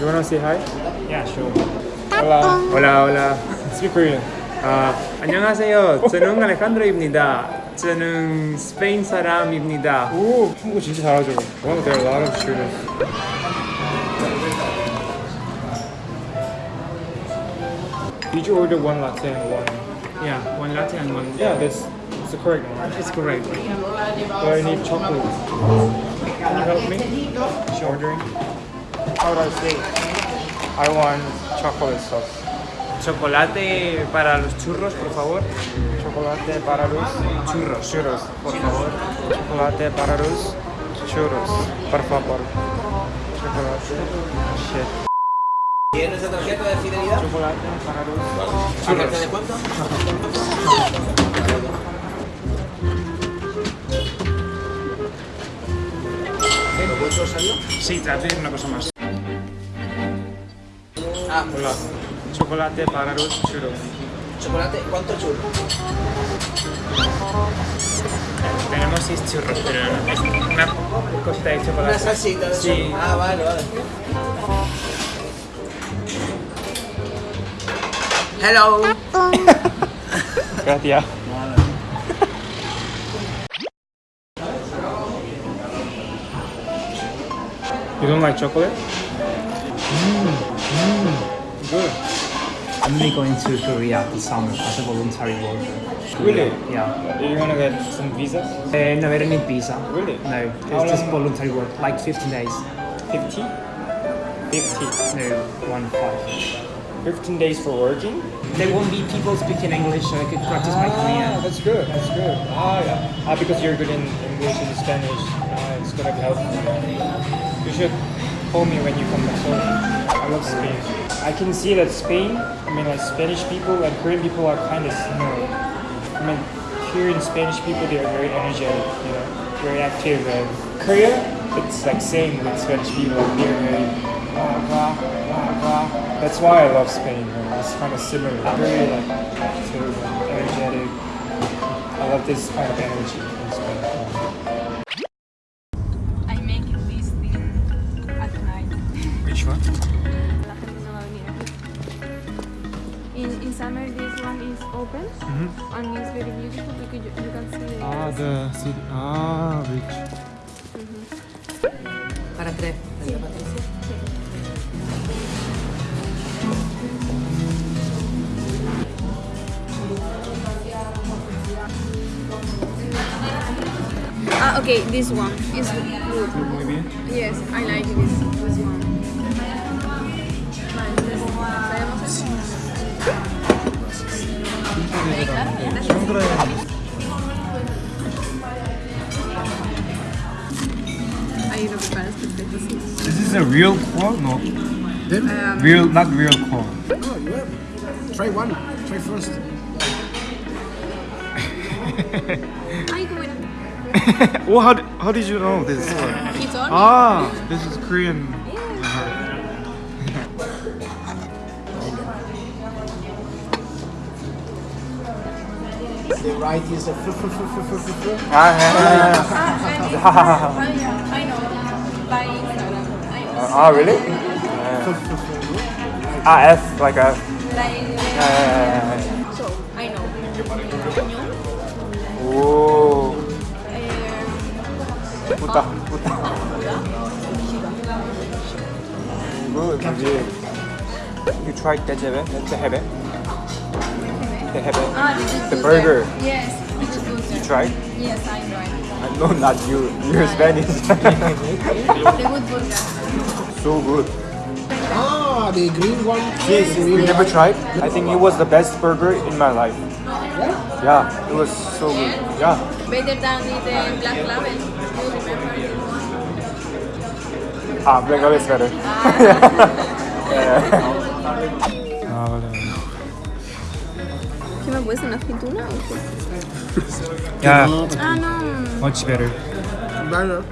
You wanna say hi? Yeah, sure. Hola. Hola, hola. Speak Korean. 아, 안녕하세요. 저는 알레칸드로입니다. 저는 스페인 사람입니다. 오, 한국어 진짜 잘하죠. Wow, there are a lot of students. Did you order one latte and one? Yeah, one latte and one. Yeah, that's, that's the correct one. right? It's correct. But I need chocolate. Can you help me? Ordering. How do I say? I want chocolate sauce. Chocolate para los churros, por favor. Chocolate para los Churros. churros, por favor. Chocolate para los churros, por favor. Chocolate. Shit. ¿Tienes la tarjeta de fidelidad? Chocolate para los ¿Tarjeta de churros. cuánto? ¿Lo vuestro salió? Sí, te voy a pedir una cosa más. Ah, Hola. Chocolate para los churros. chocolate, ¿cuánto churro? Tenemos seis churros, pero no- es una cosita de chocolate. Una salsita de Sí. eso. Ah, vale, vale. Hello. Gracias. You don't like chocolate? Mmm, good. I'm only going to Korea this summer as a voluntary worker. Really? Yeah. You wanna get some visas? Uh, no, I don't need visa. Really? No, How it's just voluntary work, like 15 days. 50? 50. No, one five. 15 days for working? There won't be people speaking English, so I could practice my Ah, Korean. that's good, that's good. Ah, yeah. Ah, because you're good in English and Spanish, ah, it's gonna be helpful. Should call me when you come back home. I love Spain. I can see that Spain, I mean like Spanish people and Korean people are kind of similar. I mean, here in Spanish people, they are very energetic, you know, very active. And Korea, it's like same with Spanish people, they're very blah, uh, blah, blah, blah. That's why I love Spain. You know, it's kind of similar, very like active energetic. I love this kind of energy summer, this one is open and it's very beautiful because you, you can see the Ah, the city. Ah, which? Para tres. Ah, okay, this one is good. Muy bien. Yes, I like this, Ahí lo preparas perfecto, sí. Is this a real claw? No. Um, Real, not real claw. Oh, you have. Try one. Try first. ay, qué bueno. well, how, how did you know this? He told me. ah, this is Korean. The right is a Ah, yeah, yeah, yeah. Ah, I, I know. By Instagram. I know. Ah, really? Ah, F, like a. Like, Uh, so, I know. Oh, puta, puta. Good, good. You tried tejebe, tehebe? Tehebe. Ah, this is The burger. there. Yes, this You tried? Yes, I tried. No, not you. You're Spanish. The good burger. so good. Ah, the green one. Yes, you green never tried? I think it was the best burger in my life. Yeah, it was so good. Yeah. Better than the black label. You remember it? Ah, Black Label is better. Ah, vale. ¿Qué me puedes una aceituna o qué? Yeah, Ah, much better. Banana.